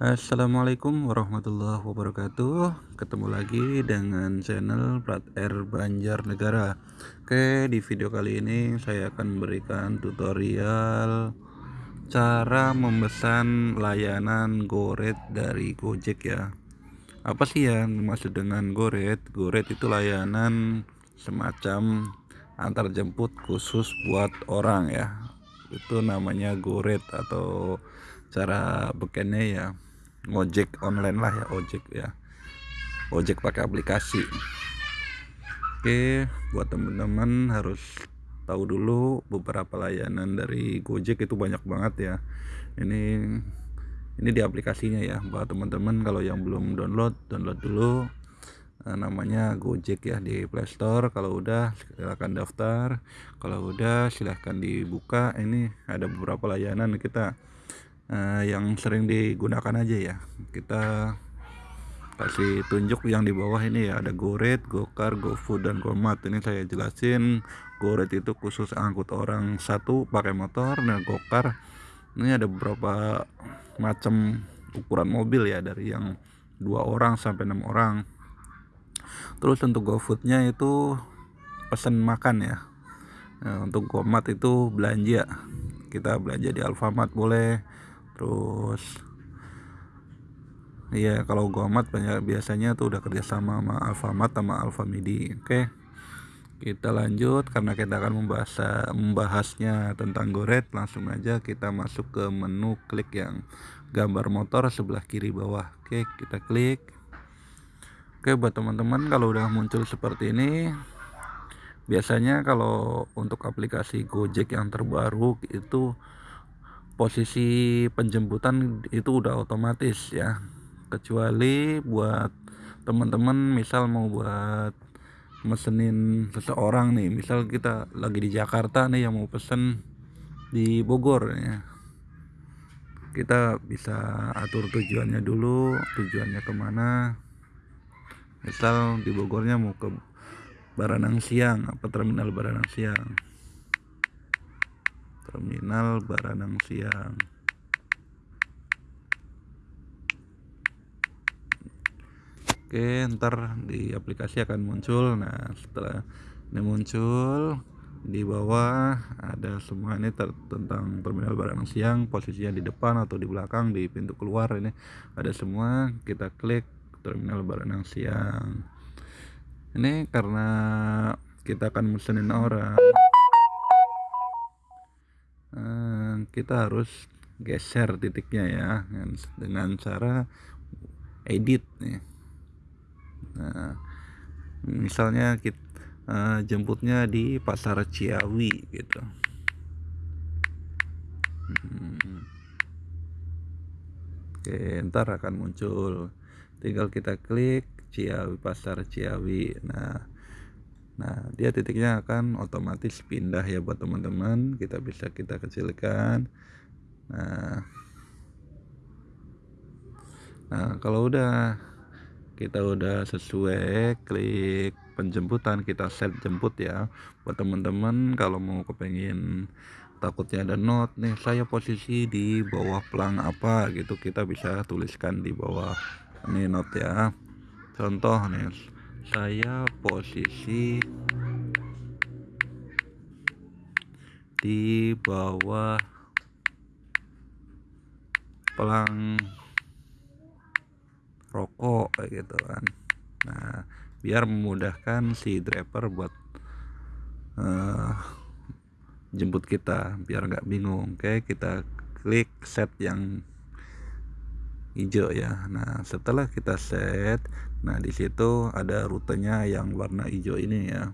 Assalamualaikum warahmatullahi wabarakatuh. Ketemu lagi dengan channel Plat Air Banjarnegara. Oke di video kali ini saya akan memberikan tutorial Cara memesan layanan Goret dari Gojek ya. Apa sih yang dimaksud dengan Goret? Goret itu layanan semacam antar jemput khusus buat orang ya. Itu namanya Goret atau cara bekennya ya ngojek online lah ya ojek ya. Ojek pakai aplikasi. Oke buat teman-teman harus tahu dulu beberapa layanan dari Gojek itu banyak banget ya. Ini ini di aplikasinya ya buat teman-teman kalau yang belum download download dulu. Nah, namanya Gojek ya di Playstore kalau udah silahkan daftar. Kalau udah silahkan dibuka. Ini ada beberapa layanan kita uh, yang sering digunakan aja ya. Kita kasih tunjuk yang di bawah ini ya. Ada Goret, Gokar, GoFood dan Gomat. Ini saya jelasin. Goret itu khusus angkut orang satu pakai motor dan Gokar ini ada beberapa macam ukuran mobil ya dari yang dua orang sampai enam orang. Terus untuk GoFoodnya itu pesan makan ya. Nah, untuk Gomat itu belanja. Kita belanja di Alfamart boleh terus iya kalau Gomat banyak biasanya tuh udah kerjasama sama Alfamart sama Alfamidi. Oke kita lanjut karena kita akan membahas membahasnya tentang goret. Langsung aja kita masuk ke menu klik yang gambar motor sebelah kiri bawah. Oke kita klik. Oke buat teman-teman kalau udah muncul seperti ini biasanya kalau untuk aplikasi Gojek yang terbaru itu posisi penjemputan itu udah otomatis ya. Kecuali buat teman-teman misal mau buat mesenin seseorang nih misal kita lagi di Jakarta nih yang mau pesen di Bogor ya. Kita bisa atur tujuannya dulu tujuannya ke mana. Misal di Bogornya mau ke Baranang Siang apa terminal Baranang Siang terminal Baranang Siang. Oke ntar di aplikasi akan muncul. Nah setelah ini muncul di bawah ada semua ini tentang terminal Baranang Siang. Posisinya di depan atau di belakang di pintu keluar ini ada semua. Kita klik terminal Baranang Siang. Ini karena kita akan mesenin orang kita harus geser titiknya ya dengan cara edit nih. Nah misalnya kita eh, jemputnya di pasar Ciawi gitu. Hmm. oke ntar akan muncul. Tinggal kita klik Ciawi pasar Ciawi. Nah Nah, dia titiknya akan otomatis pindah ya buat teman-teman. Kita bisa kita kecilkan. Nah, nah kalau udah kita udah sesuai klik penjemputan kita set jemput ya. Buat teman-teman kalau mau kepengin takutnya ada note nih saya posisi di bawah pelang apa? Gitu kita bisa tuliskan di bawah ini note ya. Contoh nih saya posisi di bawah pelang rokok gitu kan. Nah biar memudahkan si driver buat uh, jemput kita biar nggak bingung. Oke kita klik set yang hijau ya. Nah setelah kita set nah di situ ada rutenya yang warna hijau ini ya.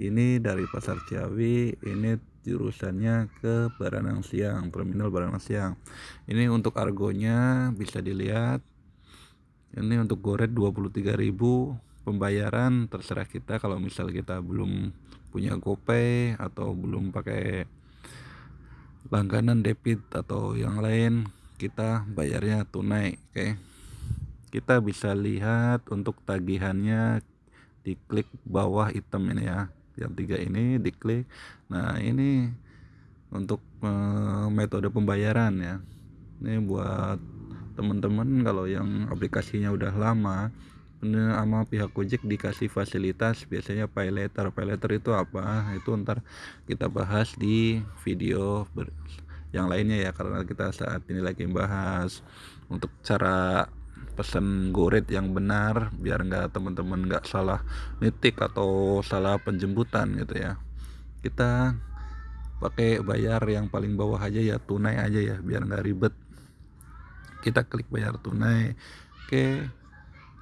Ini dari pasar Ciawi ini jurusannya ke Baranang Siang terminal Baranang Siang. Ini untuk argonya bisa dilihat. Ini untuk goret 23.000 pembayaran terserah kita. Kalau misal kita belum punya GoPay atau belum pakai langganan debit atau yang lain kita bayarnya tunai oke? Okay. kita bisa lihat untuk tagihannya diklik bawah item ini ya yang tiga ini diklik. Nah ini untuk uh, metode pembayaran ya. Ini buat teman-teman kalau yang aplikasinya udah lama sama pihak Gojek dikasih fasilitas biasanya pay letter pay letter itu apa? Itu ntar kita bahas di video yang lainnya ya karena kita saat ini lagi bahas untuk cara pesan goret yang benar biar nggak teman-teman nggak salah nitik atau salah penjemputan gitu ya. Kita pakai bayar yang paling bawah aja ya tunai aja ya biar nggak ribet. Kita klik bayar tunai oke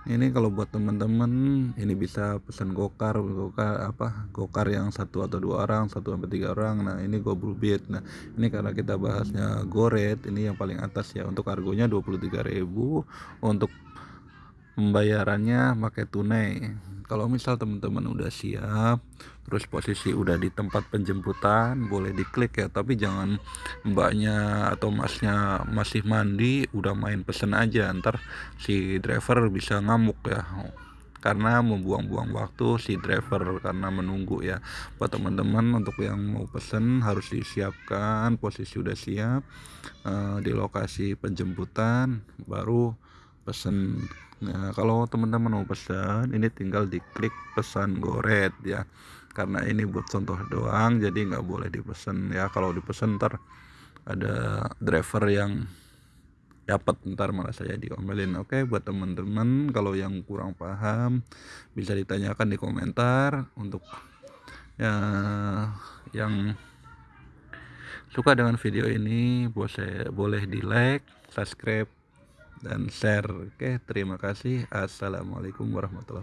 ini kalau buat teman-teman ini bisa pesan gokar gokar apa gokar yang satu atau dua orang satu sampai tiga orang. Nah ini goblubit nah ini karena kita bahasnya goret ini yang paling atas ya. Untuk harganya 23.000 untuk pembayarannya pakai tunai. Kalau misal teman-teman udah siap terus posisi udah di tempat penjemputan boleh diklik ya. Tapi jangan mbaknya atau masnya masih mandi udah main pesen aja. Ntar si driver bisa ngamuk ya. Karena membuang-buang waktu si driver karena menunggu ya. Buat teman-teman untuk yang mau pesen harus disiapkan posisi udah siap uh, di lokasi penjemputan baru pesen Nah, kalau teman-teman mau pesan, ini tinggal diklik pesan goret ya. Karena ini buat contoh doang, jadi nggak boleh dipesan ya. Kalau dipesan ntar ada driver yang dapat ntar malah saya diomelin. Oke, buat teman-teman kalau yang kurang paham bisa ditanyakan di komentar untuk ya yang suka dengan video ini boleh boleh di like, subscribe dan share. Oke, terima kasih. Assalamualaikum warahmatullahi